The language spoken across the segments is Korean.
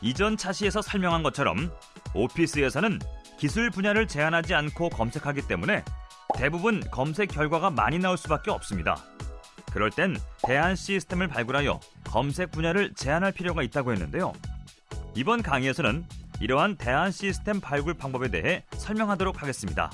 이전 차시에서 설명한 것처럼 오피스에서는 기술 분야를 제한하지 않고 검색하기 때문에 대부분 검색 결과가 많이 나올 수밖에 없습니다. 그럴 땐 대안 시스템을 발굴하여 검색 분야를 제한할 필요가 있다고 했는데요. 이번 강의에서는 이러한 대안 시스템 발굴 방법에 대해 설명하도록 하겠습니다.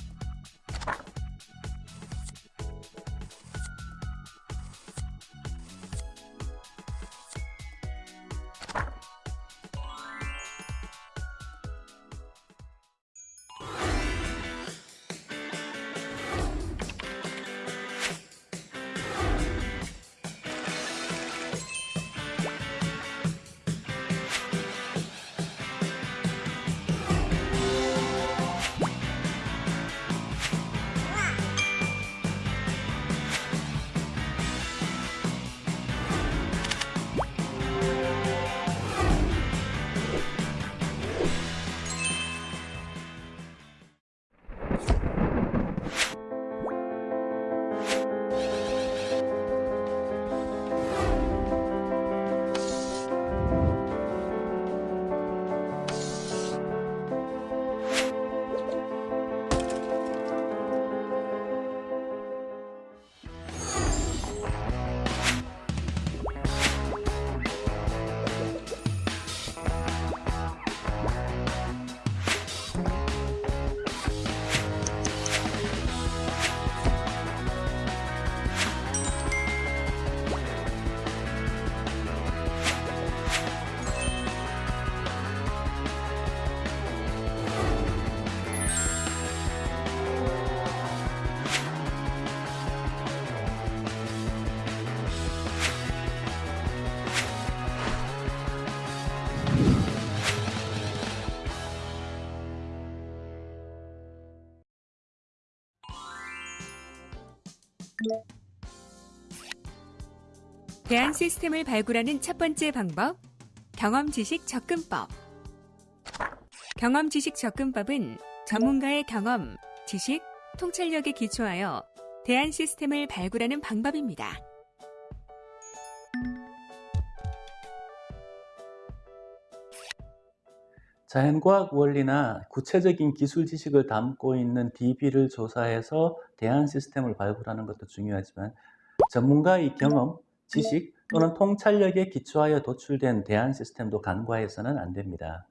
대안 시스템을 발굴하는 첫 번째 방법, 경험 지식 접근법. 경험 지식 접근법은 전문가의 경험, 지식, 통찰력에 기초하여 대안 시스템을 발굴하는 방법입니다. 자연과학 원리나 구체적인 기술 지식을 담고 있는 DB를 조사해서 대안 시스템을 발굴하는 것도 중요하지만 전문가의 경험, 지식 또는 통찰력에 기초하여 도출된 대안 시스템도 간과해서는 안 됩니다.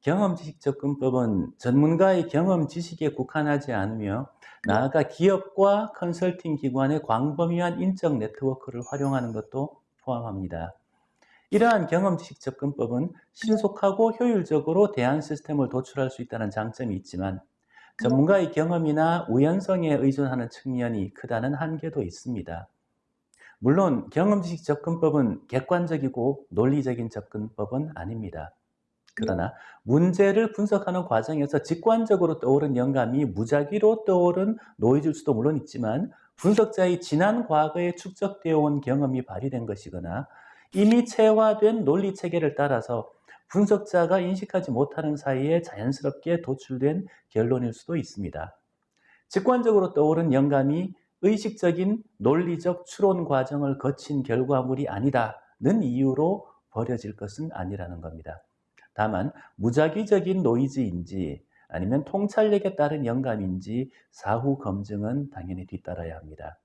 경험 지식 접근법은 전문가의 경험 지식에 국한하지 않으며 나아가 기업과 컨설팅 기관의 광범위한 인적 네트워크를 활용하는 것도 포함합니다. 이러한 경험 지식 접근법은 신속하고 효율적으로 대안 시스템을 도출할 수 있다는 장점이 있지만 전문가의 경험이나 우연성에 의존하는 측면이 크다는 한계도 있습니다. 물론 경험지식 접근법은 객관적이고 논리적인 접근법은 아닙니다. 그러나 문제를 분석하는 과정에서 직관적으로 떠오른 영감이 무작위로 떠오른 노이즈일 수도 물론 있지만 분석자의 지난 과거에 축적되어 온 경험이 발휘된 것이거나 이미 체화된 논리 체계를 따라서 분석자가 인식하지 못하는 사이에 자연스럽게 도출된 결론일 수도 있습니다. 직관적으로 떠오른 영감이 의식적인 논리적 추론 과정을 거친 결과물이 아니다는 이유로 버려질 것은 아니라는 겁니다. 다만 무작위적인 노이즈인지 아니면 통찰력에 따른 영감인지 사후 검증은 당연히 뒤따라야 합니다.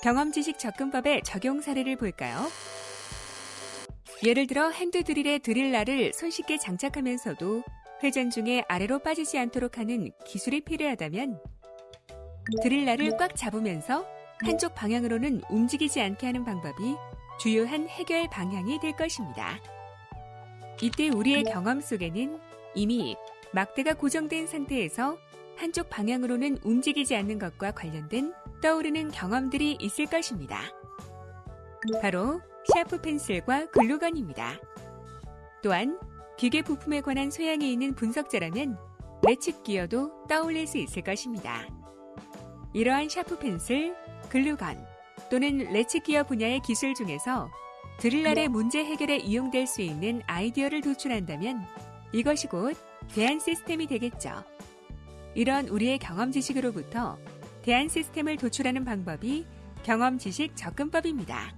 경험 지식 접근법의 적용 사례를 볼까요? 예를 들어 핸드 드릴의 드릴날을 손쉽게 장착하면서도 회전 중에 아래로 빠지지 않도록 하는 기술이 필요하다면 드릴날을 꽉 잡으면서 한쪽 방향으로는 움직이지 않게 하는 방법이 주요한 해결 방향이 될 것입니다. 이때 우리의 경험 속에는 이미 막대가 고정된 상태에서 한쪽 방향으로는 움직이지 않는 것과 관련된 떠오르는 경험들이 있을 것입니다. 바로 샤프 펜슬과 글루건입니다. 또한 기계 부품에 관한 소양이 있는 분석자라면 레칫 기어도 떠올릴 수 있을 것입니다. 이러한 샤프 펜슬, 글루건 또는 ratchet gear 분야의 기술 중에서 드릴날의 문제 해결에 이용될 수 있는 아이디어를 도출한다면 이것이 곧 대안 시스템이 되겠죠. 이런 우리의 경험 지식으로부터 대안 시스템을 도출하는 방법이 경험 지식 접근법입니다.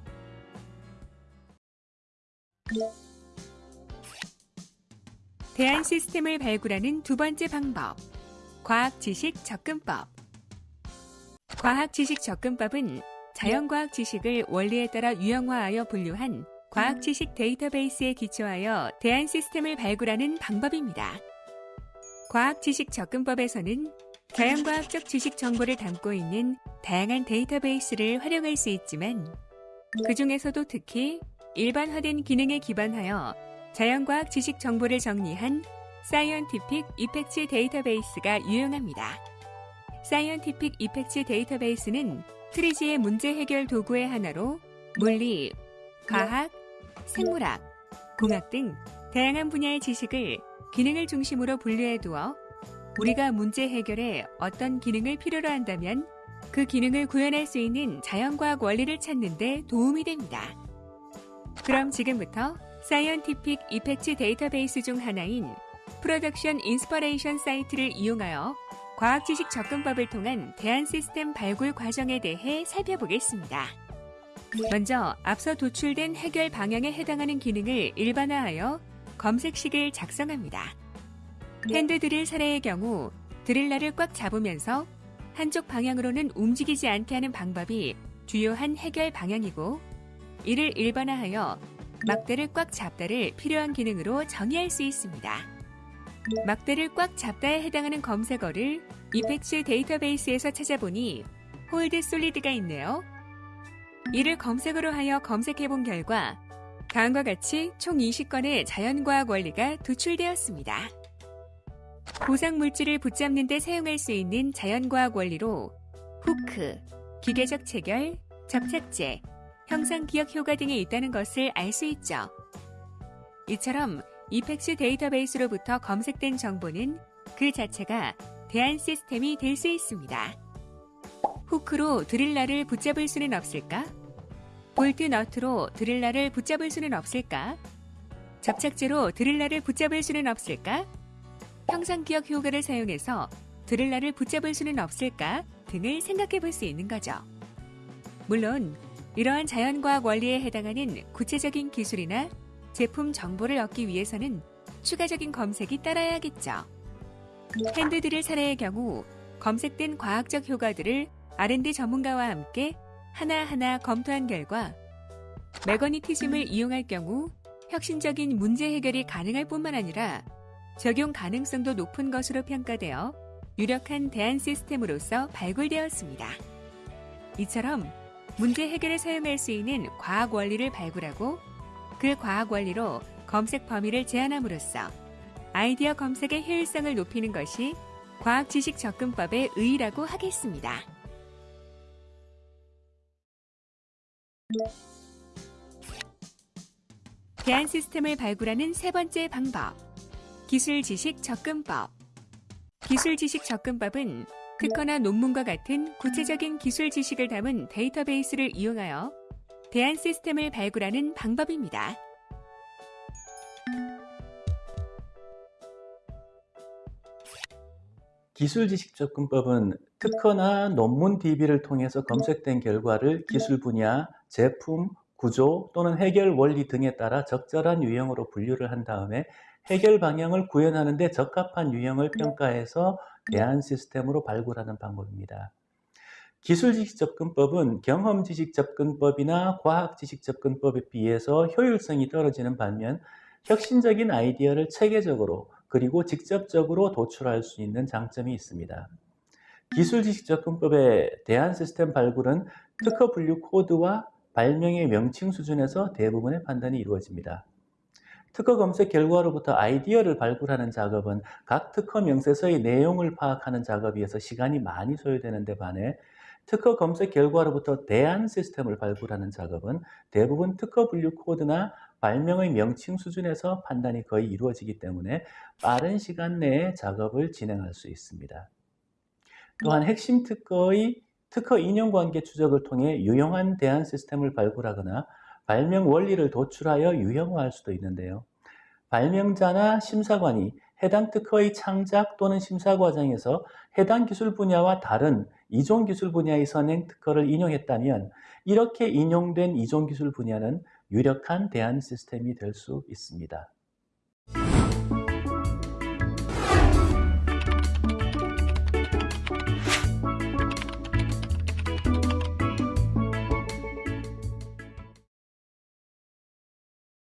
대안 시스템을 발굴하는 두 번째 방법. 과학 지식 접근법. 과학 지식 접근법은 자연과학 지식을 원리에 따라 유형화하여 분류한 과학 지식 데이터베이스에 기초하여 대안 시스템을 발굴하는 방법입니다. 과학 지식 접근법에서는 자연과학적 지식 정보를 담고 있는 다양한 데이터베이스를 활용할 수 있지만 그 중에서도 특히 일반화된 기능에 기반하여 자연과학 지식 정보를 정리한 scientific effect database가 유용합니다. scientific effect database는 TRIZ의 문제 해결 도구의 하나로 물리, 과학, 생물학, 공학 등 다양한 분야의 지식을 기능을 중심으로 분류해 두어 우리가 문제 해결에 어떤 기능을 필요로 한다면 그 기능을 구현할 수 있는 자연과학 원리를 찾는 데 도움이 됩니다. 그럼 지금부터 scientific effect database 중 하나인 Production Inspiration 사이트를 이용하여 과학 지식 접근법을 통한 대안 시스템 발굴 과정에 대해 살펴보겠습니다. 먼저 앞서 도출된 해결 방향에 해당하는 기능을 일반화하여 검색식을 작성합니다. 핸드 드릴 사례의 경우 드릴러를 꽉 잡으면서 한쪽 방향으로는 움직이지 않게 하는 방법이 주요한 해결 방향이고 이를 일반화하여 막대를 꽉 잡다를 필요한 기능으로 정의할 수 있습니다. 막대를 꽉 잡다에 해당하는 검색어를 effects database에서 찾아보니 hold solid가 있네요. 이를 검색어로 하여 검색해 본 결과 다음과 같이 총 20건의 자연과학 원리가 도출되었습니다. 고상 물질을 붙잡는 데 사용할 수 있는 자연과학 원리로 후크, 기계적 체결, 접착제, 형상 기억 효과 등이 있다는 것을 알 수 있죠. 이처럼 이펙스 데이터베이스로부터 검색된 정보는 그 자체가 대안 시스템이 될 수 있습니다. 후크로 드릴라를 붙잡을 수는 없을까? 볼트 너트로 드릴라를 붙잡을 수는 없을까? 접착제로 드릴라를 붙잡을 수는 없을까? 형상 기억 효과를 사용해서 드릴라를 붙잡을 수는 없을까? 등을 생각해 볼 수 있는 거죠. 물론 이러한 자연과학 원리에 해당하는 구체적인 기술이나 제품 정보를 얻기 위해서는 추가적인 검색이 따라야겠죠. 핸드드릴 사례의 경우 검색된 과학적 효과들을 R&D 전문가와 함께 하나하나 검토한 결과 매거니티즘을 이용할 경우 혁신적인 문제 해결이 가능할 뿐만 아니라 적용 가능성도 높은 것으로 평가되어 유력한 대안 시스템으로서 발굴되었습니다. 이처럼 문제 해결에 사용할 수 있는 과학 원리를 발굴하고 그 과학 원리로 검색 범위를 제한함으로써 아이디어 검색의 효율성을 높이는 것이 과학 지식 접근법의 의의라고 하겠습니다. 대안 시스템을 발굴하는 세 번째 방법. 기술 지식 접근법. 기술 지식 접근법은 특허나 논문과 같은 구체적인 기술 지식을 담은 데이터베이스를 이용하여 대안 시스템을 발굴하는 방법입니다. 기술 지식 접근법은 특허나 논문 DB를 통해서 검색된 결과를 기술 분야, 제품, 구조 또는 해결 원리 등에 따라 적절한 유형으로 분류를 한 다음에 해결 방향을 구현하는 데 적합한 유형을 평가해서 대안 시스템으로 발굴하는 방법입니다. 기술 지식 접근법은 경험 지식 접근법이나 과학 지식 접근법에 비해서 효율성이 떨어지는 반면 혁신적인 아이디어를 체계적으로 그리고 직접적으로 도출할 수 있는 장점이 있습니다. 기술 지식 접근법의 대안 시스템 발굴은 특허 분류 코드와 발명의 명칭 수준에서 대부분의 판단이 이루어집니다. 특허 검색 결과로부터 아이디어를 발굴하는 작업은 각 특허 명세서의 내용을 파악하는 작업이어서 시간이 많이 소요되는 데 반해 특허 검색 결과로부터 대안 시스템을 발굴하는 작업은 대부분 특허 분류 코드나 발명의 명칭 수준에서 판단이 거의 이루어지기 때문에 빠른 시간 내에 작업을 진행할 수 있습니다. 또한 핵심 특허의 특허 인용관계 추적을 통해 유용한 대안 시스템을 발굴하거나 발명 원리를 도출하여 유형화할 수도 있는데요. 발명자나 심사관이 해당 특허의 창작 또는 심사 과정에서 해당 기술 분야와 다른 이종 기술 분야의 선행 특허를 인용했다면 이렇게 인용된 이종 기술 분야는 유력한 대안 시스템이 될 수 있습니다.